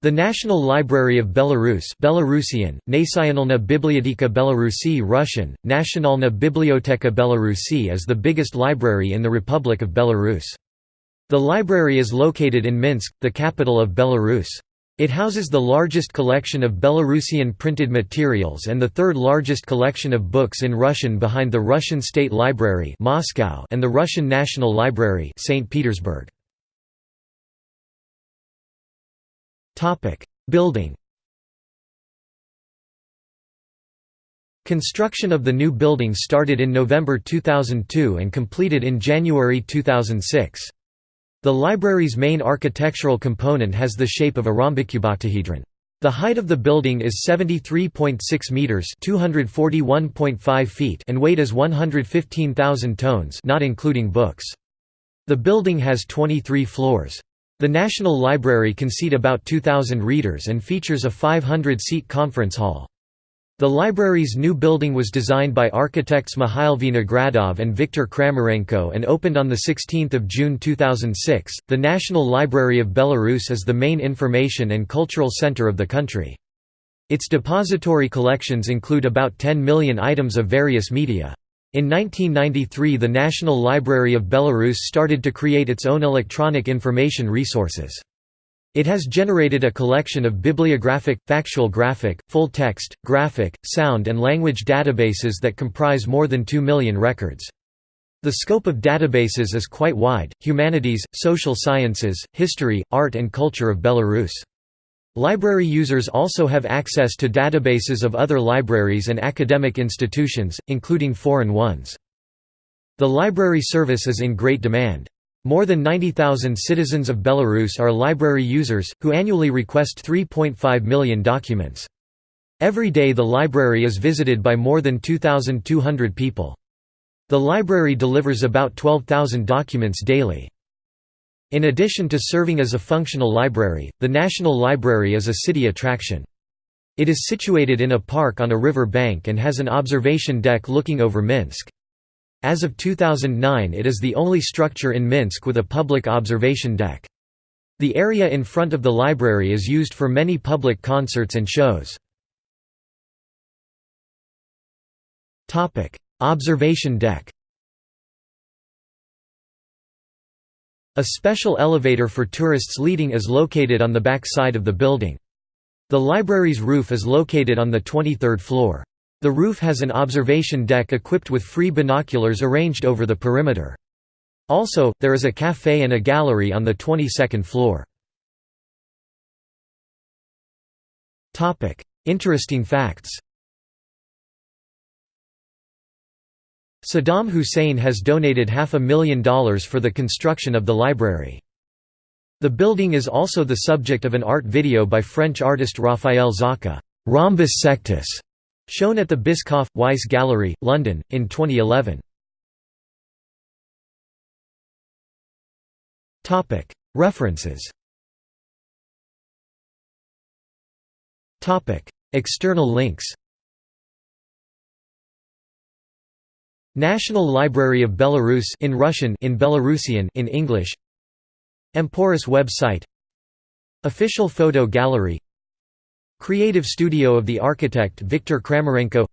The National Library of Belarus Belarusian, Nacionalna Biblioteka Belarusi Russian, Nationalna Biblioteka Belarusi is the biggest library in the Republic of Belarus. The library is located in Minsk, the capital of Belarus. It houses the largest collection of Belarusian printed materials and the third largest collection of books in Russian behind the Russian State Library Moscow and the Russian National Library St. Petersburg. Building Construction of the new building started in November 2002 and completed in January 2006. The library's main architectural component has the shape of a rhombicuboctahedron. The height of the building is 73.6 meters, 241.5 feet, and weight is 115,000 tons, not including books. The building has 23 floors. The National Library can seat about 2,000 readers and features a 500-seat conference hall. The library's new building was designed by architects Mikhail Vinogradov and Viktor Kramarenko and opened on 16 June 2006. The National Library of Belarus is the main information and cultural center of the country. Its depository collections include about 10 million items of various media. In 1993 the National Library of Belarus started to create its own electronic information resources. It has generated a collection of bibliographic, factographic, full-text, graphic, sound and language databases that comprise more than 2 million records. The scope of databases is quite wide, humanities, social sciences, history, art and culture of Belarus. Library users also have access to databases of other libraries and academic institutions, including foreign ones. The library service is in great demand. More than 90,000 citizens of Belarus are library users, who annually request 3.5 million documents. Every day the library is visited by more than 2,200 people. The library delivers about 12,000 documents daily. In addition to serving as a functional library, the National Library is a city attraction. It is situated in a park on a river bank and has an observation deck looking over Minsk. As of 2009 it is the only structure in Minsk with a public observation deck. The area in front of the library is used for many public concerts and shows. Observation deck A special elevator for tourists leading is located on the back side of the building. The library's roof is located on the 23rd floor. The roof has an observation deck equipped with free binoculars arranged over the perimeter. Also, there is a café and a gallery on the 22nd floor. Interesting facts Saddam Hussein has donated half a million dollars for the construction of the library. The building is also the subject of an art video by French artist Raphael Zarka, Rhombus Sectus, shown at the Bischoff Weiss Gallery, London, in 2011. References External links National Library of Belarus in Russian in Belarusian in English. Emporis website. Official photo gallery. Creative studio of the architect Viktor Kramarenko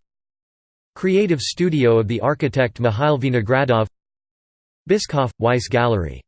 Creative studio of the architect Mikhail Vinogradov. Bischoff Weiss Gallery